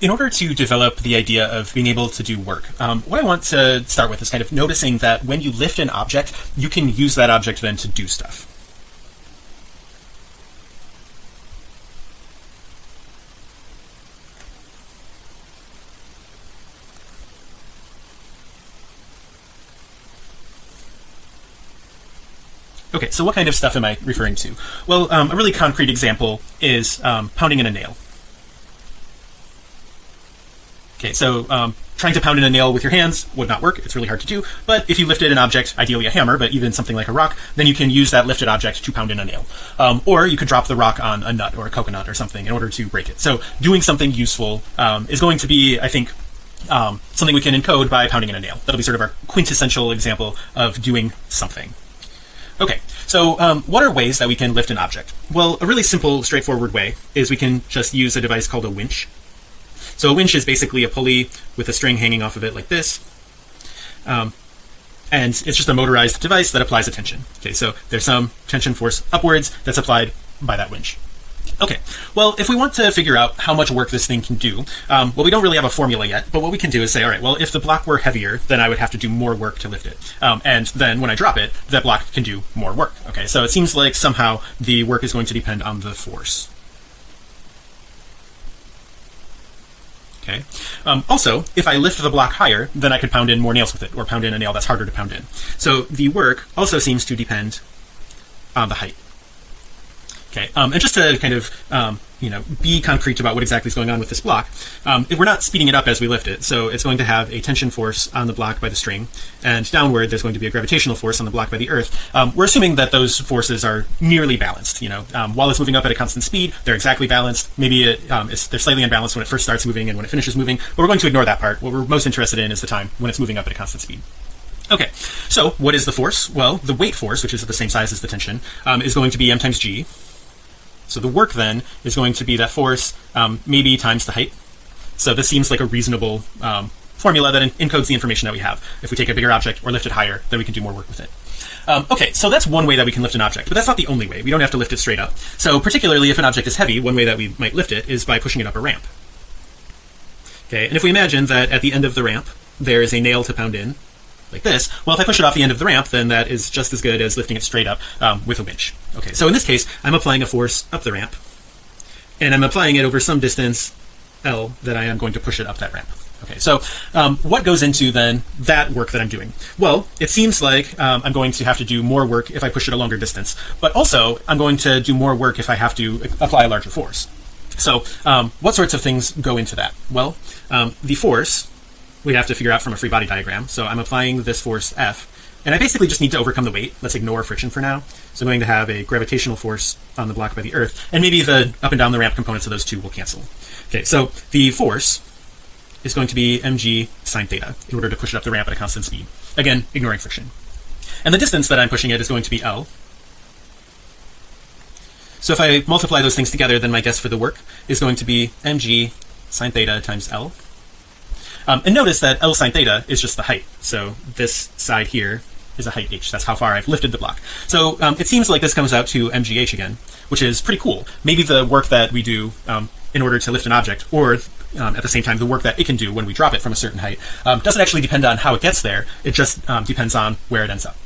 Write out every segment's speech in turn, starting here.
in order to develop the idea of being able to do work um, what I want to start with is kind of noticing that when you lift an object you can use that object then to do stuff Okay, so what kind of stuff am I referring to? Well, um, a really concrete example is um, pounding in a nail. Okay, so um, trying to pound in a nail with your hands would not work. It's really hard to do. But if you lifted an object, ideally a hammer, but even something like a rock, then you can use that lifted object to pound in a nail. Um, or you could drop the rock on a nut or a coconut or something in order to break it. So doing something useful um, is going to be, I think, um, something we can encode by pounding in a nail. That'll be sort of our quintessential example of doing something. Okay, so um, what are ways that we can lift an object? Well, a really simple, straightforward way is we can just use a device called a winch. So a winch is basically a pulley with a string hanging off of it like this. Um, and it's just a motorized device that applies a tension. Okay, so there's some tension force upwards that's applied by that winch. Okay, well, if we want to figure out how much work this thing can do, um, well, we don't really have a formula yet, but what we can do is say, all right, well, if the block were heavier, then I would have to do more work to lift it. Um, and then when I drop it, that block can do more work. Okay, so it seems like somehow the work is going to depend on the force. Okay. Um, also, if I lift the block higher, then I could pound in more nails with it or pound in a nail that's harder to pound in. So the work also seems to depend on the height. Okay, um, and just to kind of um, you know be concrete about what exactly is going on with this block, um, we're not speeding it up as we lift it. So it's going to have a tension force on the block by the string, and downward there's going to be a gravitational force on the block by the earth. Um, we're assuming that those forces are nearly balanced. You know, um, while it's moving up at a constant speed, they're exactly balanced. Maybe it, um, they're slightly unbalanced when it first starts moving and when it finishes moving. But we're going to ignore that part. What we're most interested in is the time when it's moving up at a constant speed. Okay, so what is the force? Well, the weight force, which is the same size as the tension, um, is going to be m times g, so the work then is going to be that force um, maybe times the height. So this seems like a reasonable um, formula that encodes the information that we have. If we take a bigger object or lift it higher, then we can do more work with it. Um, okay, so that's one way that we can lift an object, but that's not the only way. We don't have to lift it straight up. So particularly if an object is heavy, one way that we might lift it is by pushing it up a ramp. Okay, and if we imagine that at the end of the ramp, there is a nail to pound in, like this well if I push it off the end of the ramp then that is just as good as lifting it straight up um, with a winch. Okay so in this case I'm applying a force up the ramp and I'm applying it over some distance L that I am going to push it up that ramp. Okay so um, what goes into then that work that I'm doing? Well it seems like um, I'm going to have to do more work if I push it a longer distance but also I'm going to do more work if I have to apply a larger force. So um, what sorts of things go into that? Well um, the force we have to figure out from a free body diagram. So I'm applying this force F and I basically just need to overcome the weight. Let's ignore friction for now. So I'm going to have a gravitational force on the block by the earth and maybe the up and down the ramp components of those two will cancel. Okay, so the force is going to be mg sine theta in order to push it up the ramp at a constant speed. Again, ignoring friction. And the distance that I'm pushing it is going to be L. So if I multiply those things together, then my guess for the work is going to be mg sine theta times L um, and notice that L sine theta is just the height. So this side here is a height h. That's how far I've lifted the block. So um, it seems like this comes out to mgh again, which is pretty cool. Maybe the work that we do um, in order to lift an object, or um, at the same time the work that it can do when we drop it from a certain height, um, doesn't actually depend on how it gets there. It just um, depends on where it ends up.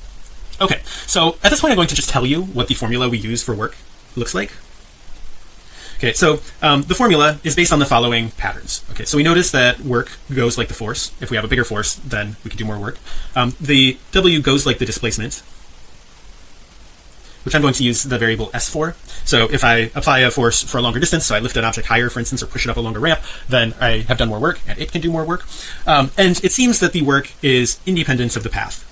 Okay, so at this point I'm going to just tell you what the formula we use for work looks like. Okay, so um, the formula is based on the following patterns. Okay, so we notice that work goes like the force. If we have a bigger force, then we can do more work. Um, the W goes like the displacement, which I'm going to use the variable S for. So if I apply a force for a longer distance, so I lift an object higher, for instance, or push it up a longer ramp, then I have done more work and it can do more work. Um, and it seems that the work is independent of the path.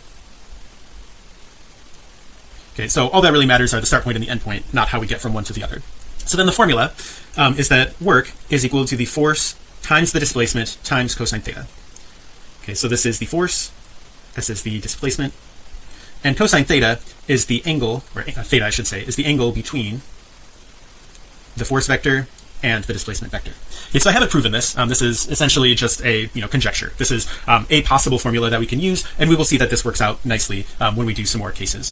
Okay, so all that really matters are the start point and the end point, not how we get from one to the other. So then the formula um, is that work is equal to the force times the displacement times cosine theta. Okay, so this is the force, this is the displacement, and cosine theta is the angle, or uh, theta I should say, is the angle between the force vector and the displacement vector. Okay, so I haven't proven this. Um, this is essentially just a you know conjecture. This is um, a possible formula that we can use, and we will see that this works out nicely um, when we do some more cases.